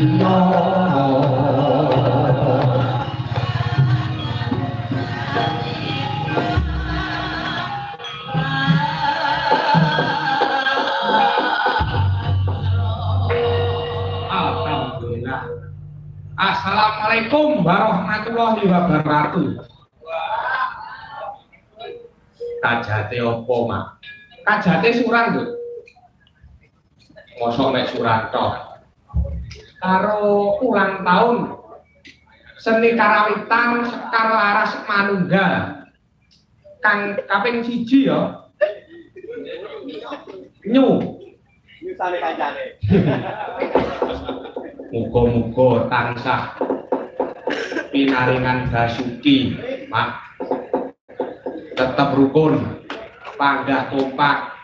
Assalamualaikum warahmatullahi wabarakatuh. Kajate opo, Mak? Kajate suran, Duk. Mosok mek. Karo ulang tahun seni karawitan Sekar Laras Manunggal. Kang kaping siji ya. Nyu. Nyusane kancane. Muga-muga tansah pinaringan Basuki, Mak. Tetap rukun, panggah kompak.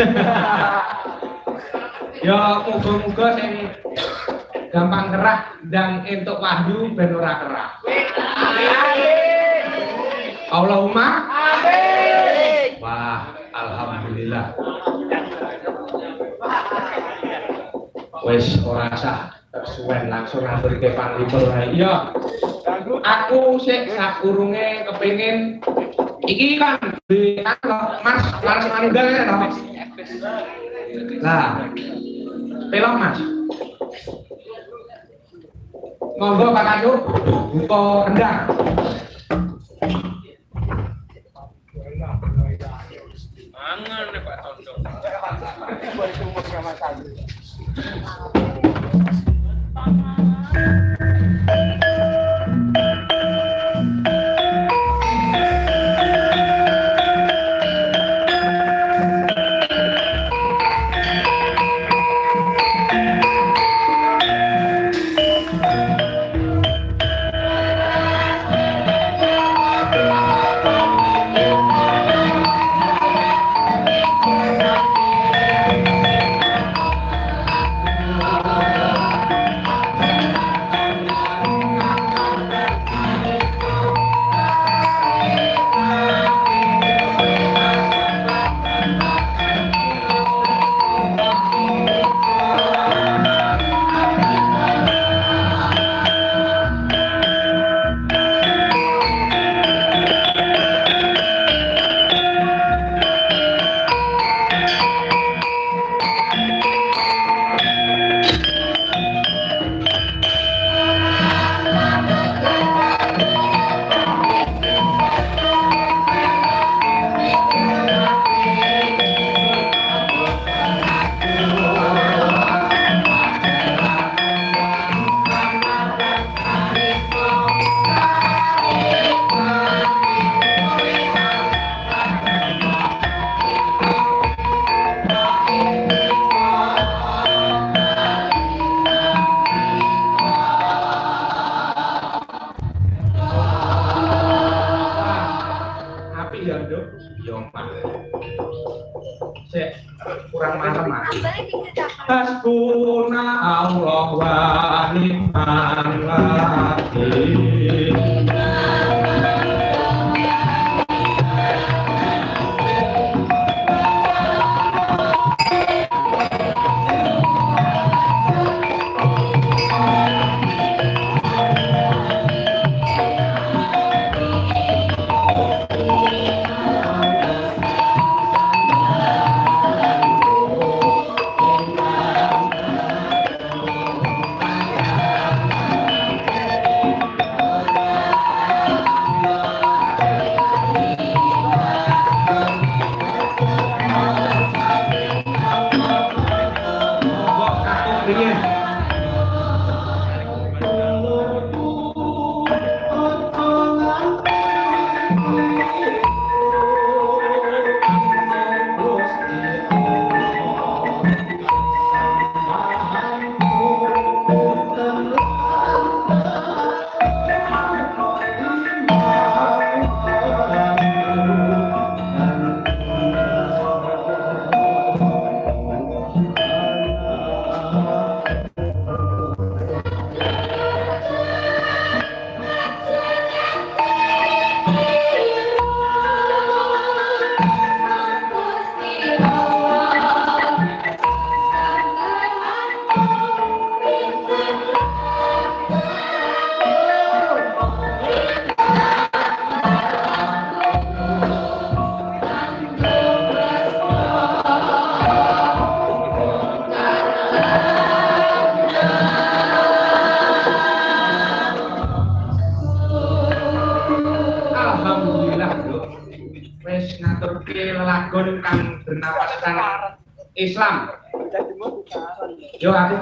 ya muga-muga sing gampang kerah dan entuk wahyu ben ora kerah. Allahumma Amin. Wah, alhamdulillah. Wes ora sah tersuwen langsung ngaturke panglipur wae. Iya, aku sik sakurunge kepengin iki kan di Mas Mas Manunggal ya toh. Lah. Pelok Mas. Monggo Pak Kadu buka rendang. Mangan nih Pak Tondo.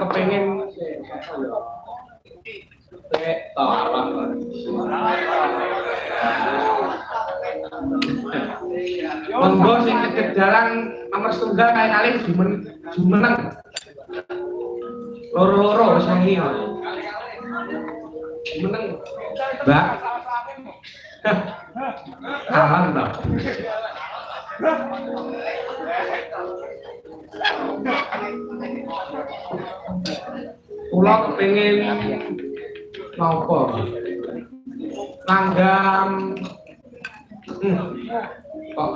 Kepengen. Monggo sing kejaran nomor setunggal kali jumen jumeneng. Loro-loro wis wengi kok. Jumeneng. Mbak. Alam. Kula kepengin napa? Langgam hmm. kok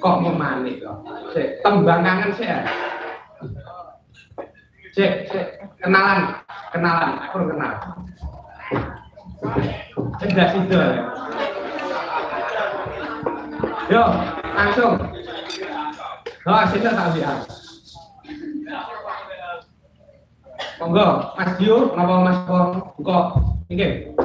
kok memanik kok. Sik, tembang kangen sik ya. Sik, kenalan, kenalan, aku kenal. Enggak situ. Yo, langsung. Oh, sini tak lihat. Monggo, Mas Dio, napa Mas Pong, buka nggih.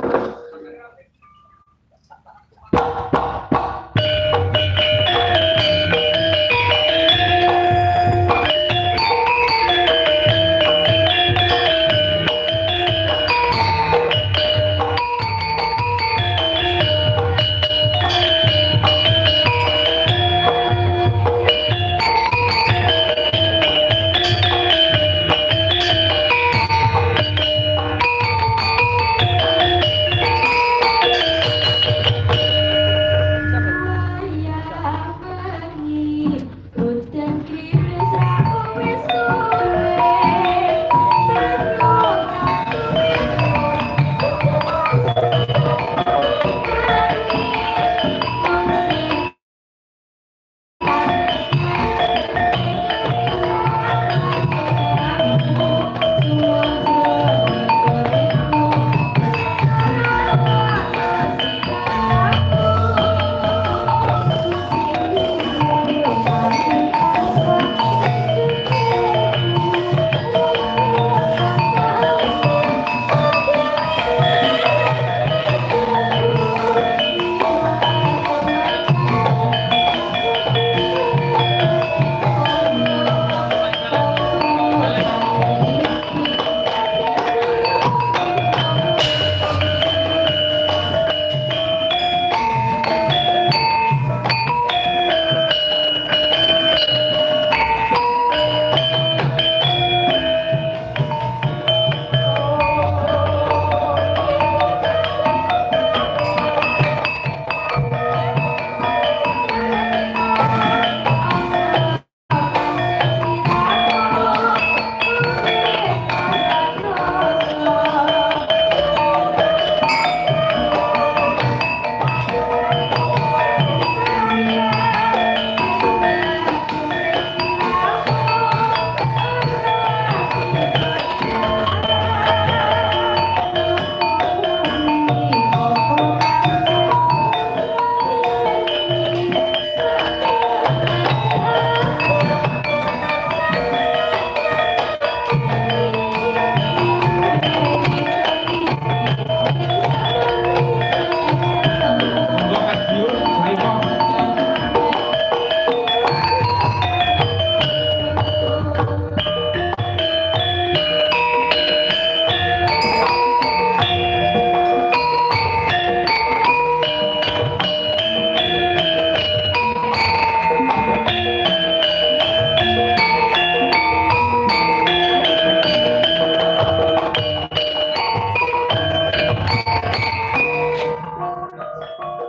Iki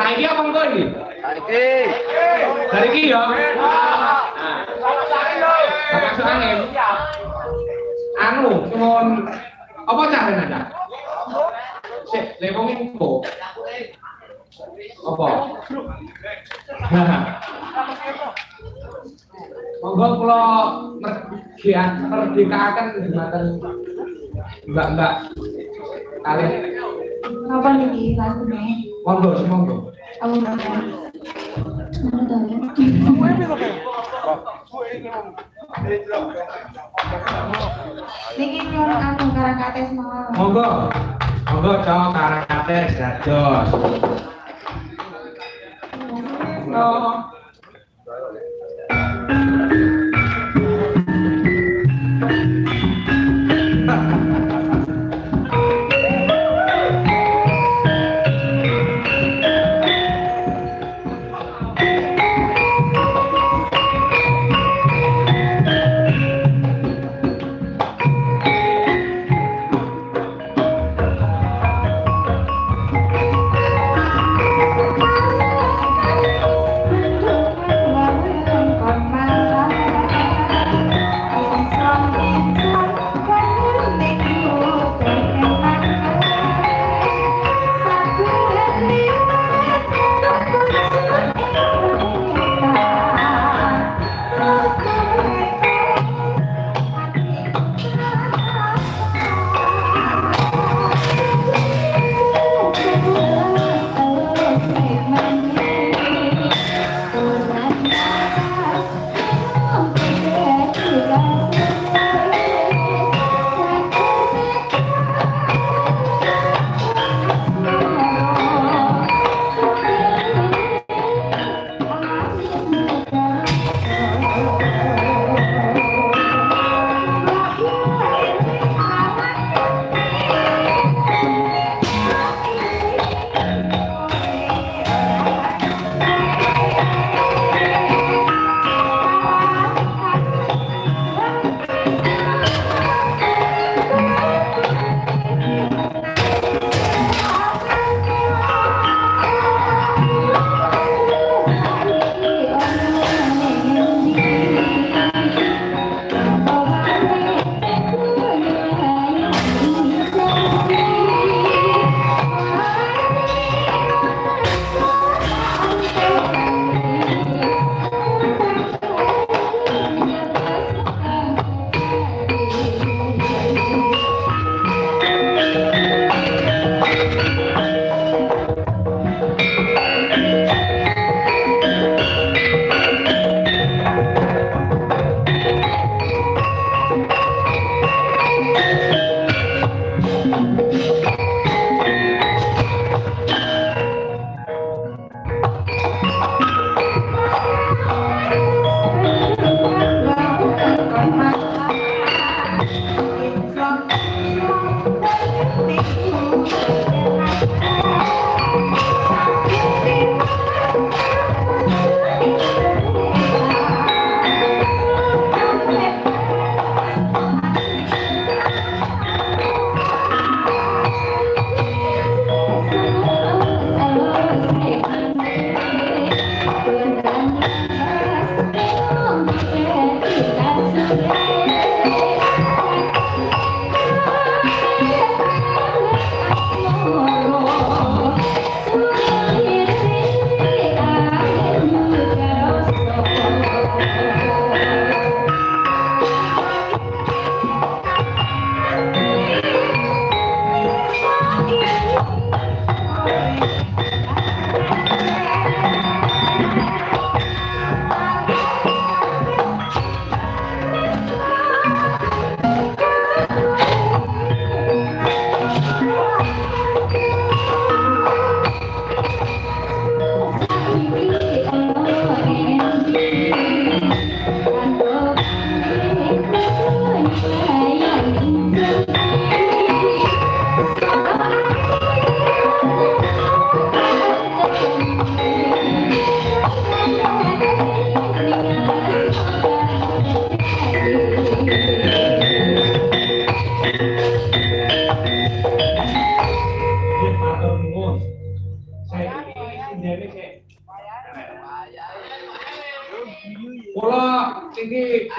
Saiki apa engko iki? Iki. Dari iki ya. Nah, masuk angin. Iya. anu cuman apa caranya Cak? Sik, lek wong info. Apa? Monggo kula mergian merdekakan jembatan Mbak-mbak kalian. Apa nih lagunya? Monggo, monggo. Aku ya? Niki nyuwun anu. Monggo. Monggo cowok karakates dados. Monggo. Thank you.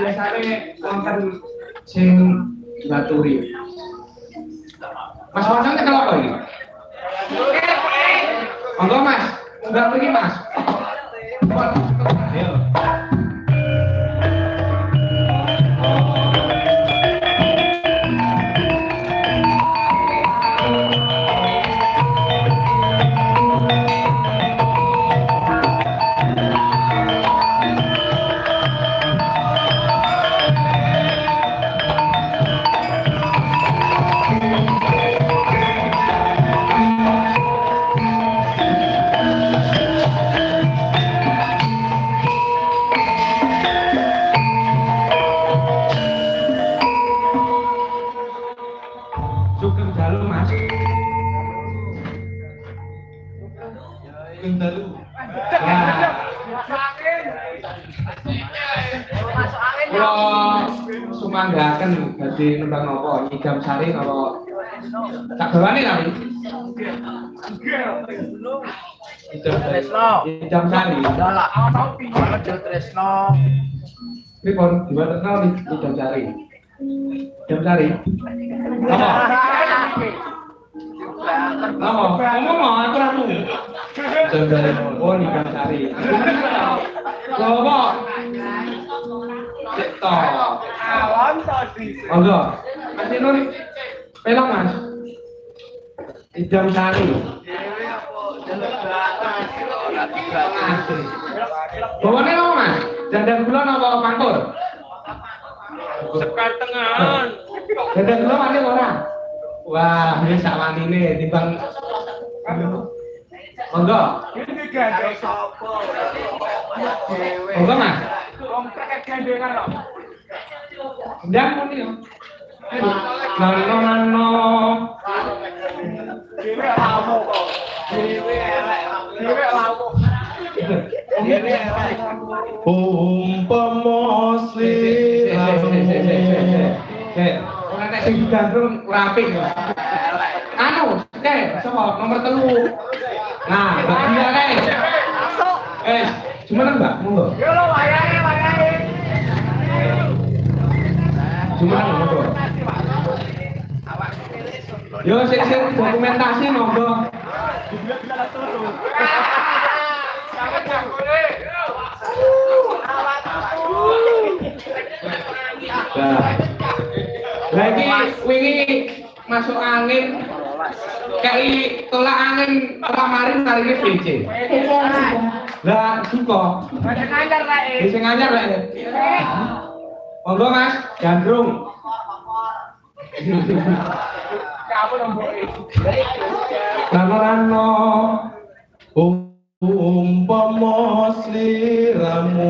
Biasane wonten sing baturi. Mas Wancang kalau apa ini? Monggo Mas, enggak pergi Mas. Sugeng dalu. Ya. Kula sumanggaken dadi nembang napa nyidam sari napa tak kali. Tresno. Nyidam sari. Dalak. Ono Tresno. Pripun dibuat kenal nih nyidam sari. Nyidam sari. Apa? Ngomong aku sari. Oh sari. Tadi. Monggo. Mas pelok Mas. Idam sari. Apa Mas? Dandan gula apa pangkur? Sekar tengahan. Dandan gula wani ora? Wah, ini sak wanine timbang Monggo. Ini gandeng sapa? Monggo Mas. Wong trek gandengan kok. Ndang muni yo. Nano nano. Dhewe lamu kok. Dhewe elek. Dhewe lamu. Dhewe elek. Umpama Eh, sing digandrung rapi. Anu, eh, sapa nomor telu. Nah, Mbak Dia kae. Eh, cuma Mbak, monggo. Yo lo wayahe wayahe. Cuma monggo. Yo sing sing dokumentasi monggo. Nah. Lagi wingi masuk angin kayak tolak angin kemarin hari ini PC. Lah suka. Rae. Bisa ngajar lah. Monggo Mas, gandrung. Kamu nomboki. Rano rano. umpama sliramu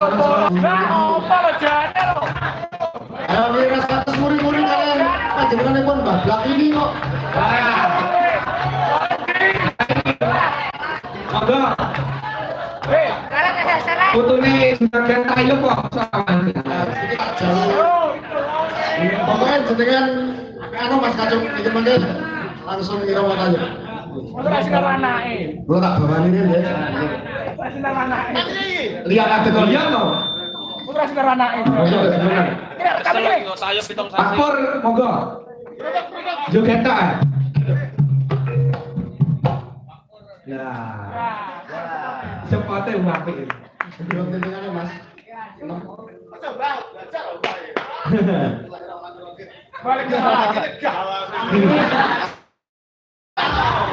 Lah apa lo jane lo? Ayo atas muri-muri kalian bablak ini kok. Monggo. Hei. Putune sebagian kok sama. Nah. Pokoknya jenengan anu mas kacung iki langsung. Ora anake. Tak bawani ya. Lihat ada kok lihat. Ora sinar anake. Paspor monggo. Ya. Cepatnya wapi. Belum jenengan mas. Balik ke.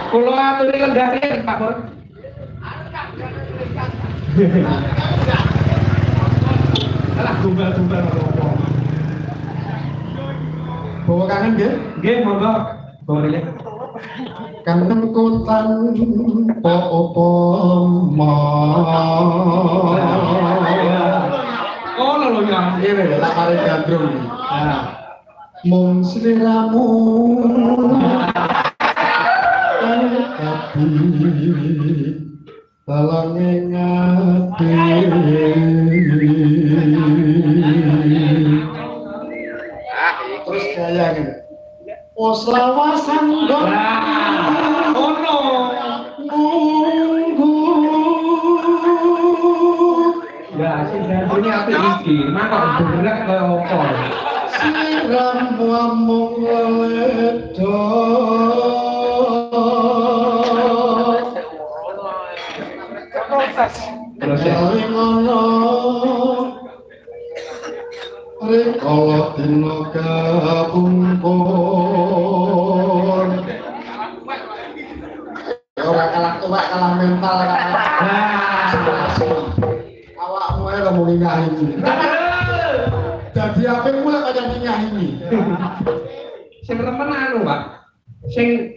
Kulo aturi Pak Bor. Alah gumbal-gumbal ngopo. bawa kangen nggih. Nggih, monggo. Boleh. Kangen kutan po opo Oh, lho ya. Ini lah kare gandrung. Nah, Mung sliramu Tapi Talange ngati Terus kaya gini Pos lawasan dong Nah, ono. Nunggu Ya, sing gantune apik iki. Mangkok bener kaya opo. Siram wamung Ora kalah kalah mental kalah Nah. awakmu ae kamu ngingah ini Dadi apik mulai kaya ini Sing remen anu, Pak. Sing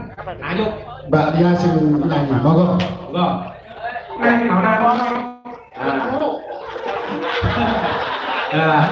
Tayub. Mbak Dia sing nyanyi, monggo Monggo. Neng ora ono. Ah.